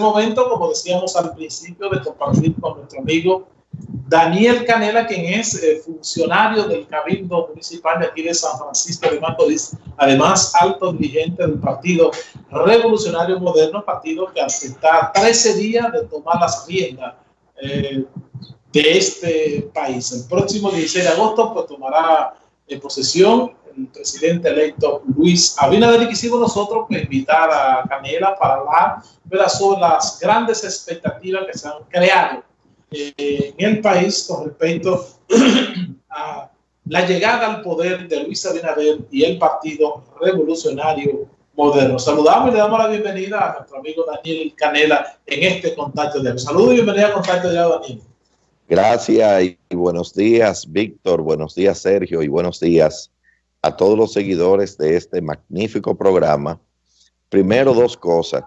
momento, como decíamos al principio, de compartir con nuestro amigo Daniel Canela, quien es eh, funcionario del Cabildo Municipal de aquí de San Francisco de Macorís, además alto dirigente del Partido Revolucionario Moderno, partido que está 13 días de tomar las riendas eh, de este país. El próximo 16 de agosto pues tomará en posesión presidente electo Luis Abinader y quisimos nosotros pues, invitar a Canela para hablar sobre las grandes expectativas que se han creado eh, en el país con respecto a la llegada al poder de Luis Abinader y el Partido Revolucionario Moderno. Saludamos y le damos la bienvenida a nuestro amigo Daniel Canela en este contacto de Saludos y bienvenida a Contacto de Daniel. Gracias y buenos días, Víctor. Buenos días, Sergio. Y buenos días a todos los seguidores de este magnífico programa. Primero, dos cosas.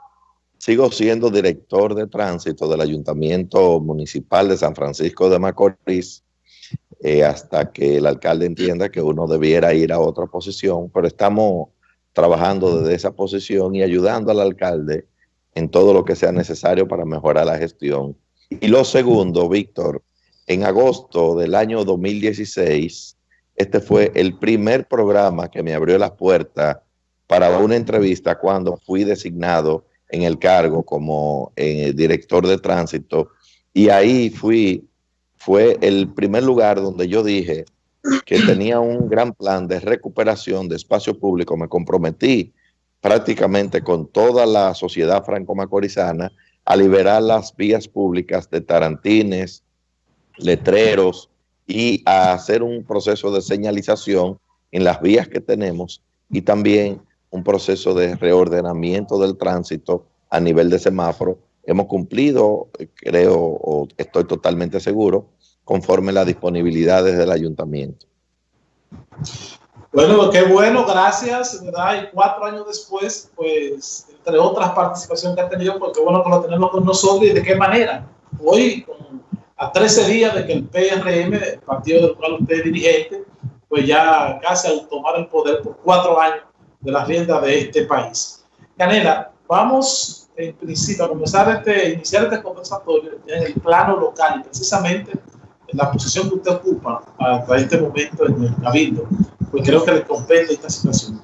Sigo siendo director de tránsito del Ayuntamiento Municipal de San Francisco de Macorís eh, hasta que el alcalde entienda que uno debiera ir a otra posición, pero estamos trabajando desde esa posición y ayudando al alcalde en todo lo que sea necesario para mejorar la gestión. Y lo segundo, Víctor, en agosto del año 2016, este fue el primer programa que me abrió las puertas para una entrevista cuando fui designado en el cargo como eh, director de tránsito y ahí fui, fue el primer lugar donde yo dije que tenía un gran plan de recuperación de espacio público. Me comprometí prácticamente con toda la sociedad franco-macorizana a liberar las vías públicas de tarantines, letreros y a hacer un proceso de señalización en las vías que tenemos y también un proceso de reordenamiento del tránsito a nivel de semáforo. Hemos cumplido, creo, o estoy totalmente seguro, conforme las disponibilidades del ayuntamiento. Bueno, qué bueno, gracias, ¿verdad? Y cuatro años después, pues, entre otras participaciones que ha tenido, pues qué bueno que lo tenemos con nosotros y de qué manera. Hoy, a 13 días de que el PRM, el partido del cual usted es dirigente, pues ya casi al tomar el poder por cuatro años, de las riendas de este país. Canela, vamos en principio a comenzar este, iniciar este conversatorio en el plano local y precisamente en la posición que usted ocupa hasta este momento en el Cabildo, pues creo que le compete esta situación.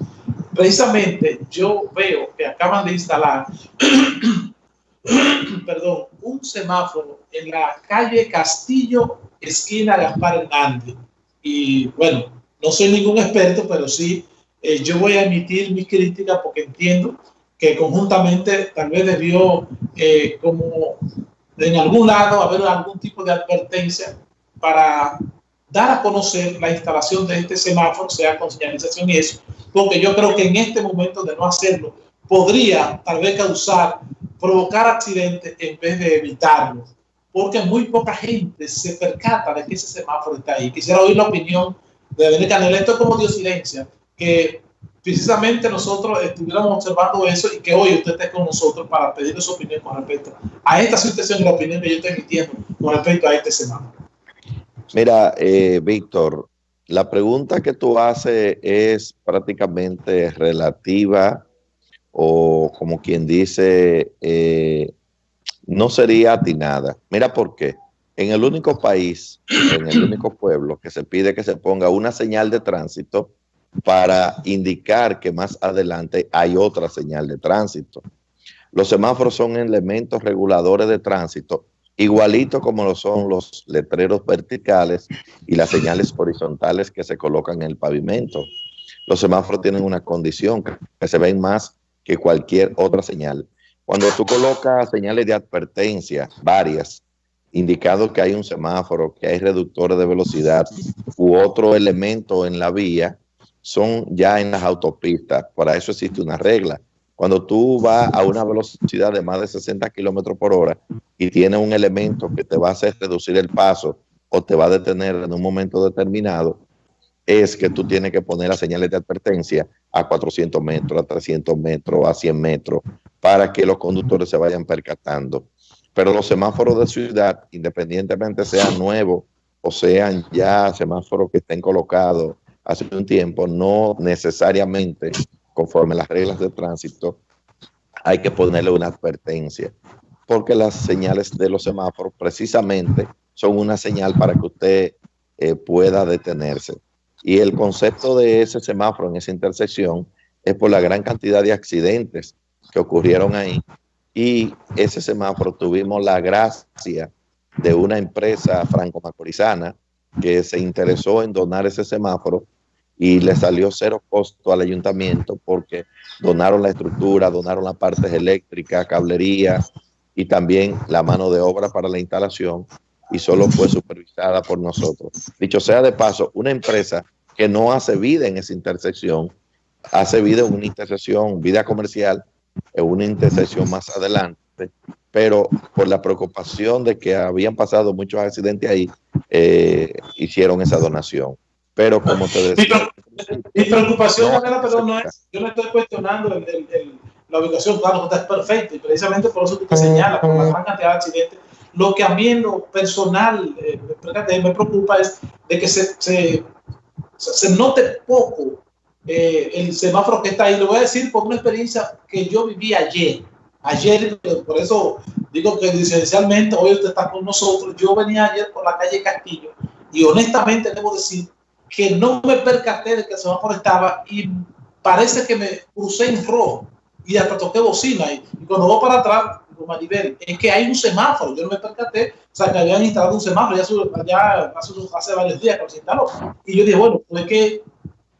Precisamente yo veo que acaban de instalar perdón, un semáforo en la calle Castillo, esquina Gaspar Hernández. Y bueno, no soy ningún experto, pero sí eh, yo voy a emitir mi crítica porque entiendo que conjuntamente tal vez debió eh, como en algún lado haber algún tipo de advertencia para dar a conocer la instalación de este semáforo, sea con señalización y eso, porque yo creo que en este momento de no hacerlo podría tal vez causar, provocar accidentes en vez de evitarlos, porque muy poca gente se percata de que ese semáforo está ahí. Quisiera oír la opinión de Bené Canel, esto como diosidencia, que precisamente nosotros estuviéramos observando eso y que hoy usted esté con nosotros para pedirle su opinión con respecto a esta situación y la opinión que yo estoy emitiendo con respecto a este semana. Mira, eh, Víctor, la pregunta que tú haces es prácticamente relativa o como quien dice, eh, no sería atinada. Mira por qué. En el único país, en el único pueblo que se pide que se ponga una señal de tránsito, para indicar que más adelante hay otra señal de tránsito. Los semáforos son elementos reguladores de tránsito, igualito como lo son los letreros verticales y las señales horizontales que se colocan en el pavimento. Los semáforos tienen una condición que se ven más que cualquier otra señal. Cuando tú colocas señales de advertencia, varias, indicando que hay un semáforo, que hay reductores de velocidad u otro elemento en la vía, son ya en las autopistas. Para eso existe una regla. Cuando tú vas a una velocidad de más de 60 kilómetros por hora y tiene un elemento que te va a hacer reducir el paso o te va a detener en un momento determinado, es que tú tienes que poner las señales de advertencia a 400 metros, a 300 metros, a 100 metros, para que los conductores se vayan percatando. Pero los semáforos de ciudad, independientemente sean nuevos o sean ya semáforos que estén colocados hace un tiempo, no necesariamente conforme las reglas de tránsito, hay que ponerle una advertencia. porque las señales de los semáforos precisamente son una señal para que usted eh, pueda detenerse. Y el concepto de ese semáforo en esa intersección es por la gran cantidad de accidentes que ocurrieron ahí. Y ese semáforo tuvimos la gracia de una empresa franco-macorizana que se interesó en donar ese semáforo y le salió cero costo al ayuntamiento porque donaron la estructura, donaron las partes eléctricas, cablería y también la mano de obra para la instalación y solo fue supervisada por nosotros. Dicho sea de paso, una empresa que no hace vida en esa intersección, hace vida en una intersección, vida comercial, en una intersección más adelante, pero por la preocupación de que habían pasado muchos accidentes ahí, eh, hicieron esa donación. Pero como te decía... Mi, preocupación, no, es, yo no estoy cuestionando la ubicación, claro, está perfecto, y precisamente por eso que te señala, por la gran cantidad de accidentes. Lo que a mí en lo personal eh, me preocupa es de que se, se, se note poco eh, el semáforo que está ahí. Lo voy a decir por una experiencia que yo viví ayer. Ayer, por eso digo que esencialmente hoy usted está con nosotros. Yo venía ayer por la calle Castillo y honestamente debo decir que no me percaté de que el semáforo estaba y parece que me crucé en rojo y hasta toqué bocina. Y, cuando voy para atrás, Maribel, es que hay un semáforo. Yo no me percaté, o sea, que habían instalado un semáforo ya, ya hace, hace, varios días que se instaló. Y yo dije, bueno, pues que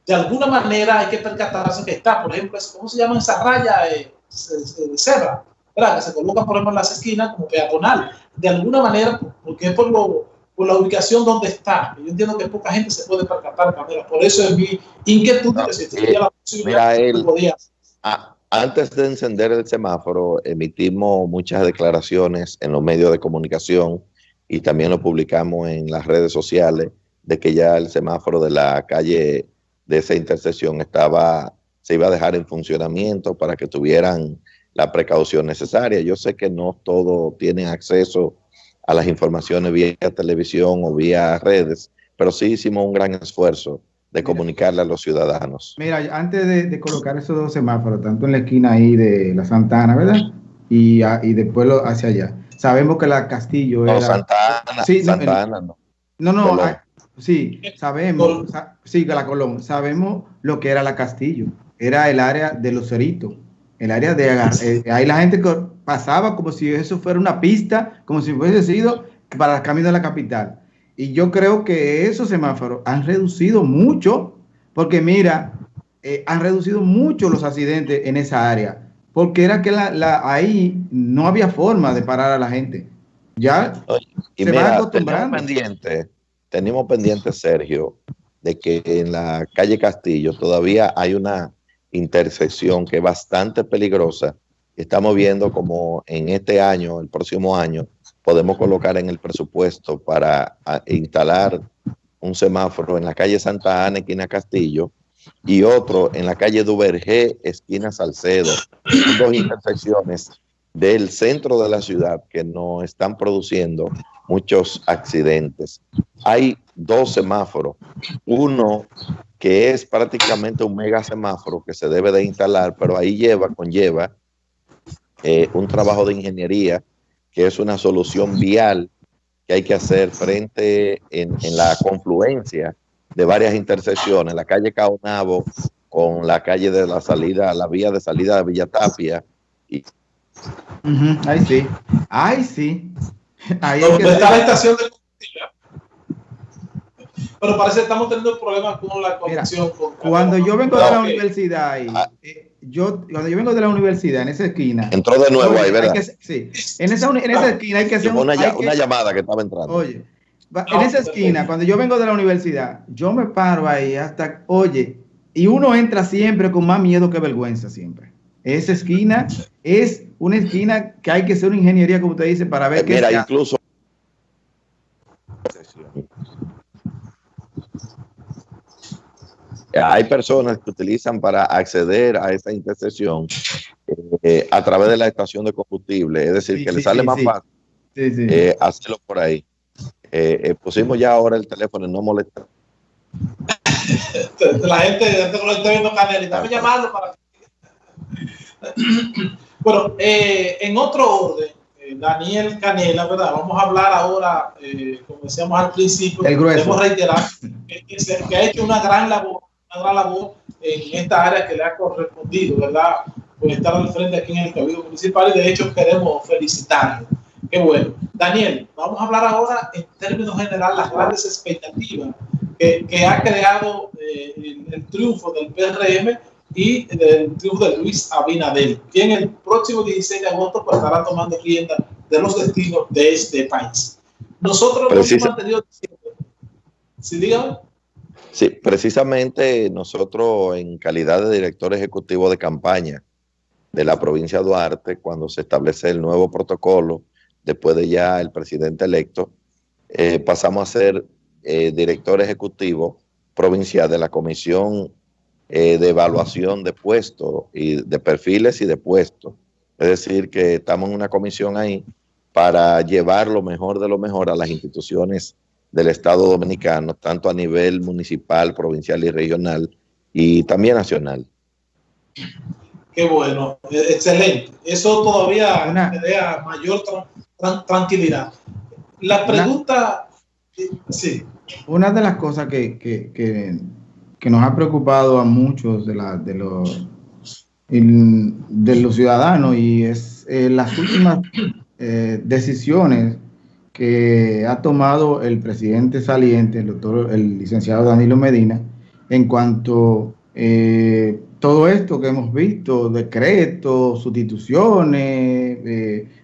de alguna manera hay que percatarse que está, por ejemplo, ¿cómo se llama esa raya eh, de cebra? ¿verdad? Que se coloca, por ejemplo, en las esquinas como peatonal. De alguna manera, porque es por lo por la ubicación donde está. Yo entiendo que poca gente se puede percatar, Por eso es mi inquietud que si tuviera la posibilidad, mira, antes de encender el semáforo, emitimos muchas declaraciones en los medios de comunicación y también lo publicamos en las redes sociales de que ya el semáforo de la calle de esa intersección estaba, se iba a dejar en funcionamiento para que tuvieran la precaución necesaria. Yo sé que no todos tienen acceso a las informaciones vía televisión o vía redes, pero sí hicimos un gran esfuerzo de comunicarle a los ciudadanos. Mira, antes de, colocar esos dos semáforos, tanto en la esquina ahí de la Santana, ¿verdad? Y, y después hacia allá. Sabemos que la Castillo era... No, Santana, sí, Santana, no. No, no, ah, sí, sabemos, sí, que la Colón, sabemos lo que era la Castillo. Era el área de los ceritos el área de eh, ahí la gente pasaba como si eso fuera una pista, como si fuese sido para el camino de la capital. Y yo creo que esos semáforos han reducido mucho, porque mira, eh, han reducido mucho los accidentes en esa área, porque era que la, ahí no había forma de parar a la gente. Ya y se mira, acostumbrando. Tenemos pendiente, tenemos pendiente, Sergio, de que en la calle Castillo todavía hay una intersección que es bastante peligrosa. Estamos viendo como en este año, el próximo año, podemos colocar en el presupuesto para instalar un semáforo en la calle Santa Ana, esquina Castillo, y otro en la calle Duvergé, esquina Salcedo. dos intersecciones del centro de la ciudad que no están produciendo muchos accidentes. Hay dos semáforos, uno que es prácticamente un mega semáforo que se debe de instalar, pero ahí lleva, conlleva eh, un trabajo de ingeniería que es una solución vial que hay que hacer frente en, la confluencia de varias intersecciones, la calle Caonabo con la calle de la salida, la vía de salida de Villa Tapia. Y... Ahí sí, ahí sí. Ahí está la estación de pero parece que estamos teniendo problemas con la conexión. cuando yo vengo de la universidad, ah. eh, yo, cuando yo vengo de la universidad, en esa esquina. Entró de nuevo ahí, ¿verdad? sí, en esa, en esa esquina hay que hacer una, una llamada que estaba entrando. Oye, en esa esquina, cuando yo vengo de la universidad, yo me paro ahí hasta, oye, y uno entra siempre con más miedo que vergüenza, siempre. Esa esquina es una esquina que hay que hacer una ingeniería, como usted dice, para ver eh, qué. Mira, incluso hay personas que utilizan para acceder a esta intersección eh, a través de la estación de combustible, es decir, que le sale más fácil eh, hacerlo por ahí. Eh, pusimos ya ahora el teléfono, no molesta. la gente, la gente lo está viendo canal y estamos llamando para. bueno, en otro orden, eh, Daniel Canela, ¿verdad? Vamos a hablar ahora, eh, como decíamos al principio, hemos reiterar que, que, ha hecho una gran labor, una gran labor en esta área que le ha correspondido, ¿verdad? Por estar al frente aquí en el Cabildo Municipal y de hecho queremos felicitarlo. Qué bueno. Daniel, vamos a hablar ahora en términos generales las grandes expectativas que, que ha creado eh, el, el triunfo del PRM y del triunfo de Luis Abinader, quien el próximo 16 de agosto pues, estará tomando rienda de los destinos de este país. Nosotros hemos mantenido... ¿Sí, dígame? Sí, precisamente nosotros en calidad de director ejecutivo de campaña de la provincia de Duarte, cuando se establece el nuevo protocolo, después de ya el presidente electo, eh, pasamos a ser eh, director ejecutivo provincial de la Comisión eh, de evaluación de puestos y de perfiles y de puestos. Es decir, que estamos en una comisión ahí para llevar lo mejor de lo mejor a las instituciones del Estado Dominicano, tanto a nivel municipal, provincial y regional, y también nacional. Qué bueno, e-, excelente. Eso todavía me da mayor tranquilidad. La pregunta, sí. Una de las cosas que, que, que que nos ha preocupado a muchos de, la, de, los, de los ciudadanos y es eh, las últimas eh, decisiones que ha tomado el presidente saliente, el doctor, el licenciado Danilo Medina, en cuanto eh, todo esto que hemos visto, decretos, sustituciones,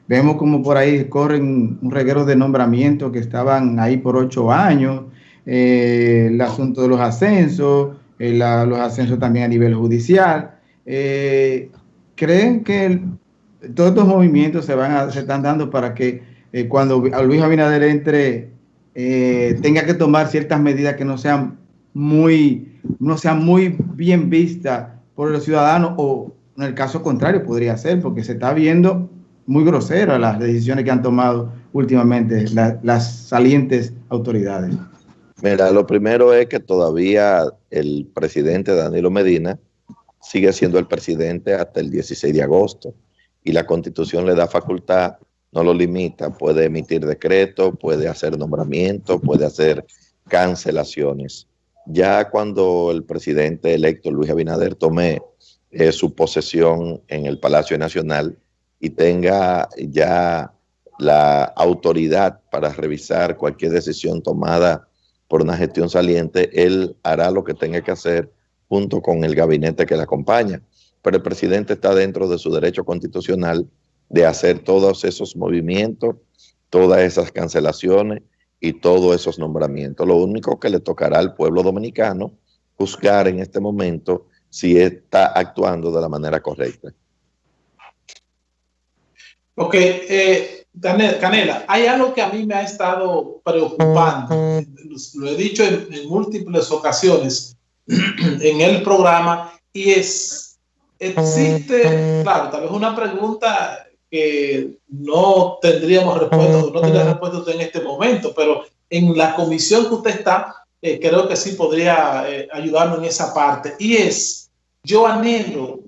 vemos como por ahí corren un reguero de nombramientos que estaban ahí por ocho años, eh, el asunto de los ascensos, eh, los ascensos también a nivel judicial. Eh, ¿Creen que todos estos movimientos se, van se están dando para que cuando Luis Abinader entre tenga que tomar ciertas medidas que no sean muy, no sean muy bien vistas por los ciudadanos o en el caso contrario podría ser porque se está viendo muy grosera las decisiones que han tomado últimamente las salientes autoridades? Mira, lo primero es que todavía el presidente Danilo Medina sigue siendo el presidente hasta el 16 de agosto y la constitución le da facultad, no lo limita, puede emitir decretos, puede hacer nombramientos, puede hacer cancelaciones. Ya cuando el presidente electo Luis Abinader tome eh, su posesión en el Palacio Nacional y tenga ya la autoridad para revisar cualquier decisión tomada por una gestión saliente, él hará lo que tenga que hacer junto con el gabinete que le acompaña. Pero el presidente está dentro de su derecho constitucional de hacer todos esos movimientos, todas esas cancelaciones y todos esos nombramientos. Lo único que le tocará al pueblo dominicano juzgar en este momento si está actuando de la manera correcta. Ok, eh, Canela, hay algo que a mí me ha estado preocupando, lo he dicho en, múltiples ocasiones en el programa, y es, existe, claro, tal vez una pregunta que no tendríamos respuesta, no tendría respuesta en este momento, pero en la comisión que usted está, eh, creo que sí podría eh, ayudarnos en esa parte, y es, yo anhelo,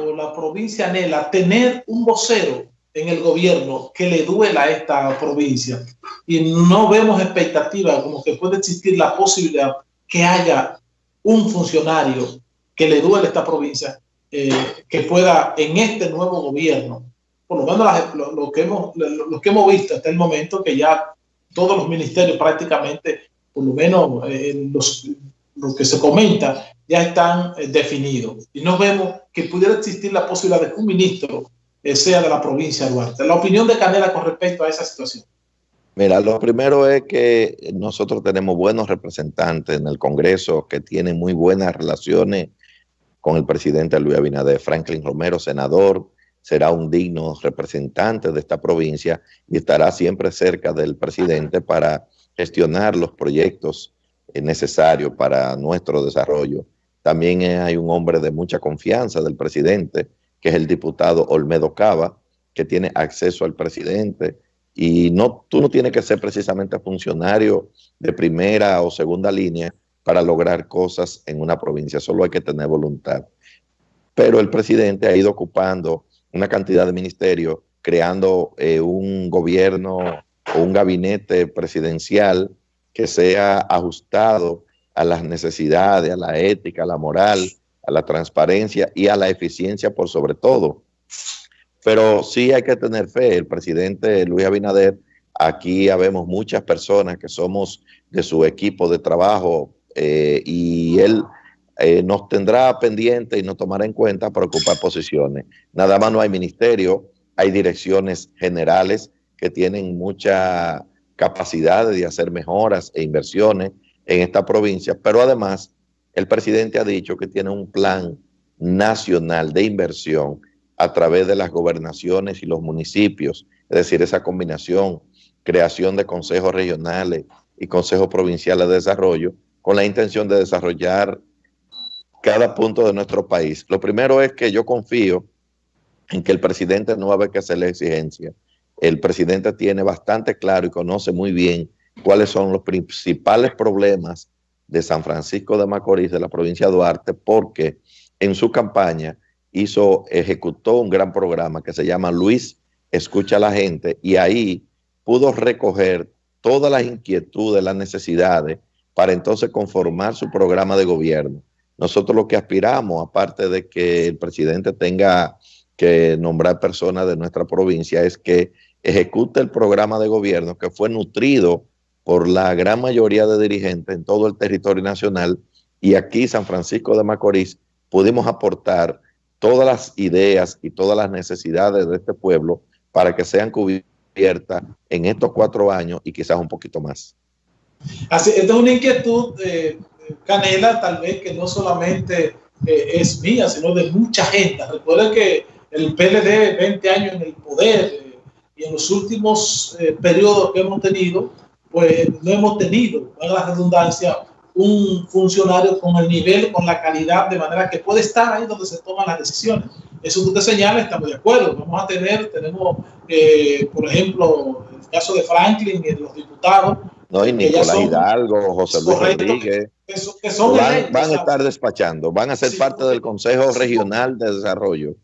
o la provincia anhela, tener un vocero en el gobierno que le duela a esta provincia. Y no vemos expectativa como que puede existir la posibilidad que haya un funcionario que le duele a esta provincia eh, que pueda en este nuevo gobierno, por lo menos lo, que hemos, lo, que hemos visto hasta el momento, que ya todos los ministerios prácticamente, por lo menos eh, los, lo que se comenta, ya están eh, definidos. Y no vemos que pudiera existir la posibilidad de que un ministro eh, sea de la provincia de Duarte. La opinión de Canela con respecto a esa situación. Mira, lo primero es que nosotros tenemos buenos representantes en el Congreso que tienen muy buenas relaciones con el presidente Luis Abinader. Franklin Romero, senador, será un digno representante de esta provincia y estará siempre cerca del presidente para gestionar los proyectos necesarios para nuestro desarrollo. También hay un hombre de mucha confianza del presidente, que es el diputado Olmedo Cava, que tiene acceso al presidente. Y no, tú no tienes que ser precisamente funcionario de primera o segunda línea para lograr cosas en una provincia, solo hay que tener voluntad. Pero el presidente ha ido ocupando una cantidad de ministerios creando eh, un gobierno o un gabinete presidencial que sea ajustado a las necesidades, a la ética, a la moral, a la transparencia y a la eficiencia por sobre todo. Pero sí hay que tener fe. El presidente Luis Abinader, aquí habemos muchas personas que somos de su equipo de trabajo eh, y él eh, nos tendrá pendiente y nos tomará en cuenta para ocupar posiciones. Nada más no hay ministerio, hay direcciones generales que tienen mucha capacidad de hacer mejoras e inversiones en esta provincia, pero además el presidente ha dicho que tiene un plan nacional de inversión a través de las gobernaciones y los municipios, es decir, esa combinación, creación de consejos regionales y consejos provinciales de desarrollo, con la intención de desarrollar cada punto de nuestro país. Lo primero es que yo confío en que el presidente no va a que hacerle exigencia. El presidente tiene bastante claro y conoce muy bien cuáles son los principales problemas de San Francisco de Macorís, de la provincia de Duarte, porque en su campaña hizo, ejecutó un gran programa que se llama Luis Escucha a la Gente y ahí pudo recoger todas las inquietudes, las necesidades para entonces conformar su programa de gobierno. Nosotros lo que aspiramos, aparte de que el presidente tenga que nombrar personas de nuestra provincia, es que ejecute el programa de gobierno que fue nutrido por la gran mayoría de dirigentes en todo el territorio nacional y aquí San Francisco de Macorís pudimos aportar todas las ideas y todas las necesidades de este pueblo para que sean cubiertas en estos cuatro años y quizás un poquito más. Así, esta es una inquietud, de Canela, tal vez que no solamente eh, es mía, sino de mucha gente. Recuerden que el PLD, 20 años en el poder eh, y en los últimos eh, periodos que hemos tenido, pues no hemos tenido, en la redundancia, un funcionario con el nivel, con la calidad, de manera que puede estar ahí donde se toman las decisiones. Eso tú te señalas, estamos de acuerdo. Vamos a tener, tenemos, por ejemplo, el caso de Franklin y de los diputados. No, y Nicolás Hidalgo, José Luis Rodríguez. Que, son van, van a estar despachando, van a ser parte del Consejo Regional de Desarrollo.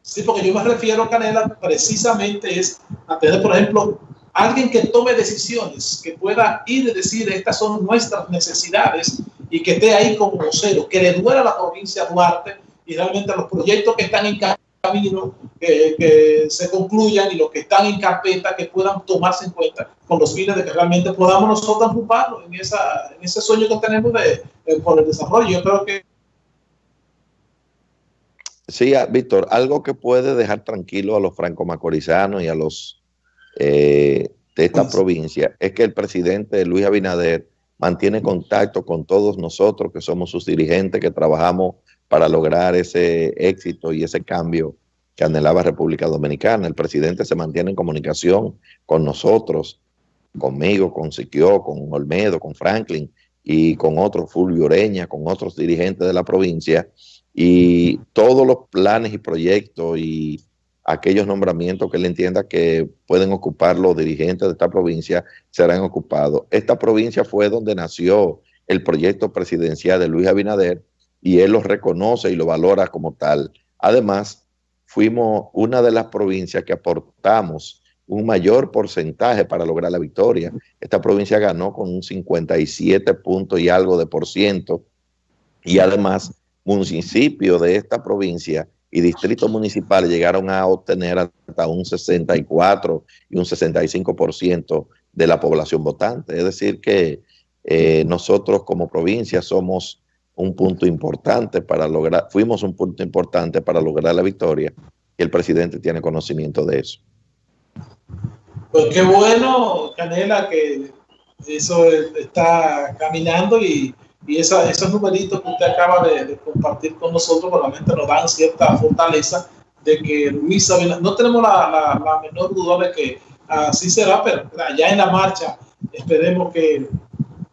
Sí, porque yo me refiero, Canela, precisamente es a tener, por ejemplo, alguien que tome decisiones, que pueda ir y decir estas son nuestras necesidades y que esté ahí como vocero, que le duela a la provincia de Duarte y realmente los proyectos que están en camino que, se concluyan y los que están en carpeta que puedan tomarse en cuenta con los fines de que realmente podamos nosotros ocuparnos en, esa, en ese sueño que tenemos de, por el desarrollo. Yo creo que Sí, ah, Víctor, algo que puede dejar tranquilo a los franco-macorizanos y a los eh, de esta pues provincia es que el presidente Luis Abinader mantiene contacto con todos nosotros que somos sus dirigentes, que trabajamos para lograr ese éxito y ese cambio que anhelaba República Dominicana. El presidente se mantiene en comunicación con nosotros, conmigo, con Siquio, con Olmedo, con Franklin y con otros, Fulvio Ureña, con otros dirigentes de la provincia. Y todos los planes y proyectos y aquellos nombramientos que él entienda que pueden ocupar los dirigentes de esta provincia serán ocupados. Esta provincia fue donde nació el proyecto presidencial de Luis Abinader y él lo reconoce y lo valora como tal. Además, fuimos una de las provincias que aportamos un mayor porcentaje para lograr la victoria. Esta provincia ganó con un 57 puntos y algo de por ciento y además municipio de esta provincia y distritos municipales llegaron a obtener hasta un 64 y un 65% de la población votante. Es decir, que eh, nosotros como provincia somos un punto importante para lograr, fuimos un punto importante para lograr la victoria y el presidente tiene conocimiento de eso. Pues qué bueno, Canela, que eso está caminando y y esa, esos numeritos que usted acaba de, compartir con nosotros realmente nos dan cierta fortaleza de que Luis Abinader, no tenemos la, la, menor duda de que así será, pero ya en la marcha esperemos que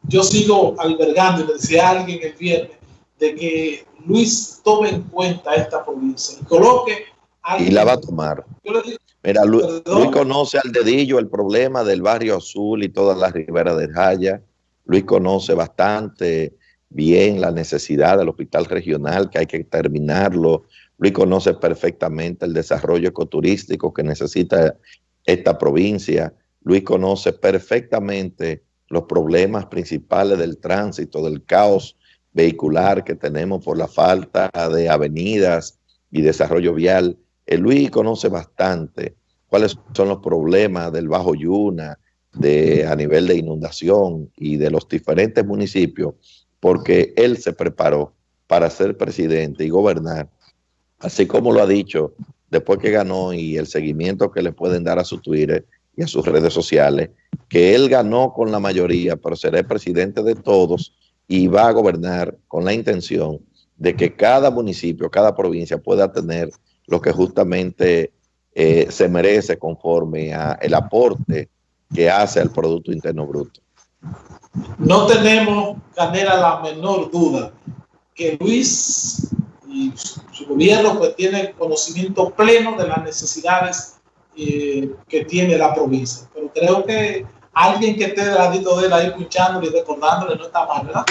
yo sigo albergando, y le decía a alguien el viernes, de que Luis tome en cuenta esta provincia y coloque... Y la va a tomar. Mira, Luis, Luis, conoce al dedillo el problema del barrio azul y todas las riberas de Jaya. Luis conoce bastante bien la necesidad del hospital regional, que hay que terminarlo, Luis conoce perfectamente el desarrollo ecoturístico que necesita esta provincia. Luis conoce perfectamente los problemas principales del tránsito, del caos vehicular que tenemos por la falta de avenidas y desarrollo vial. El Luis conoce bastante cuáles son los problemas del Bajo Yuna, de, a nivel de inundación y de los diferentes municipios, porque él se preparó para ser presidente y gobernar, así como lo ha dicho después que ganó y el seguimiento que le pueden dar a su Twitter y a sus redes sociales, que él ganó con la mayoría, pero será el presidente de todos y va a gobernar con la intención de que cada municipio, cada provincia pueda tener lo que justamente eh, se merece conforme a el aporte que hace al Producto Interno Bruto. No tenemos, Canela, la menor duda que Luis y su gobierno pues tiene conocimiento pleno de las necesidades eh, que tiene la provincia. Pero creo que alguien que esté del ladito de él ahí escuchándole y recordándole no está mal, ¿verdad?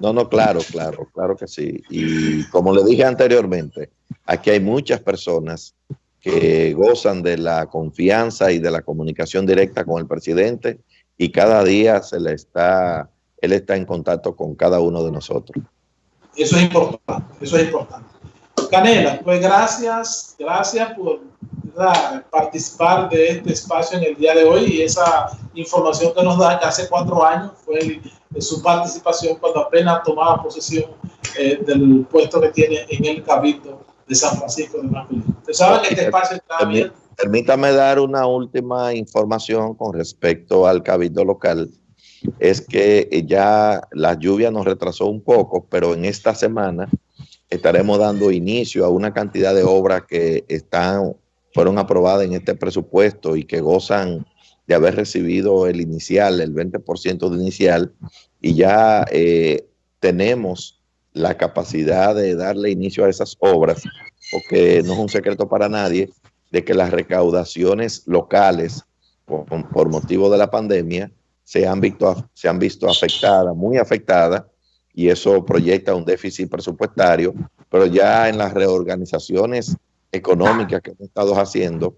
No, no, claro, claro, claro que sí. Y como le dije anteriormente, aquí hay muchas personas que gozan de la confianza y de la comunicación directa con el presidente y cada día se le está, él está en contacto con cada uno de nosotros. Eso es importante, eso es importante. Canela, pues gracias, gracias por participar de este espacio en el día de hoy y esa información que nos da que hace cuatro años fue su participación cuando apenas tomaba posesión eh, del puesto que tiene en el Cabildo de San Francisco de Macorís. Usted sabe que este espacio está abierto. Permítame dar una última información con respecto al Cabildo local. Es que ya la lluvia nos retrasó un poco, pero en esta semana estaremos dando inicio a una cantidad de obras que están, fueron aprobadas en este presupuesto y que gozan de haber recibido el inicial, el 20% de inicial, y ya eh, tenemos la capacidad de darle inicio a esas obras, porque no es un secreto para nadie de que las recaudaciones locales por, motivo de la pandemia se han, visto, se han visto afectadas, muy afectadas, y eso proyecta un déficit presupuestario, pero ya en las reorganizaciones económicas que hemos estado haciendo,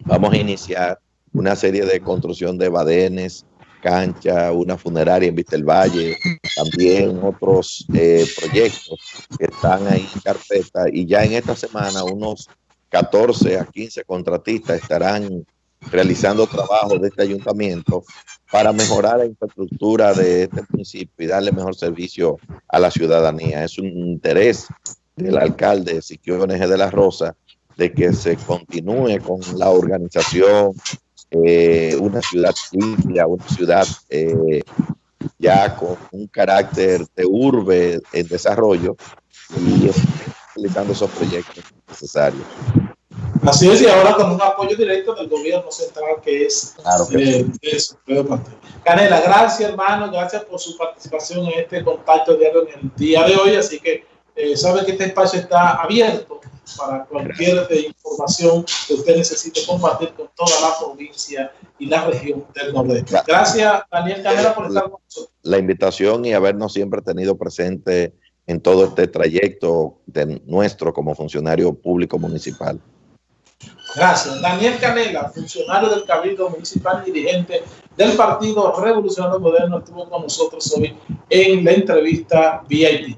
vamos a iniciar una serie de construcción de badenes, cancha, una funeraria en Vista Valle, también otros eh, proyectos que están ahí en carpeta y ya en esta semana unos 14 a 15 contratistas estarán realizando trabajos de este ayuntamiento para mejorar la infraestructura de este municipio y darle mejor servicio a la ciudadanía. Es un interés del alcalde Siquio de la Rosa de que se continúe con la organización, eh, una ciudad limpia, una ciudad eh, ya con un carácter de urbe en desarrollo y utilizando esos proyectos necesarios. Así es, y ahora con un apoyo directo del gobierno central que es claro eh, Canela, gracias hermano, gracias por su participación en este contacto diario en el día de hoy, así que eh, sabe que este espacio está abierto para cualquier información que usted necesite compartir con toda la provincia y la región del Nordeste. Gracias, Daniel Canela, por estar con nosotros. La invitación y habernos siempre tenido presente en todo este trayecto de nuestro como funcionario público municipal. Gracias. Daniel Canela, funcionario del Cabildo Municipal dirigente del Partido Revolucionario Moderno, estuvo con nosotros hoy en la entrevista VIP.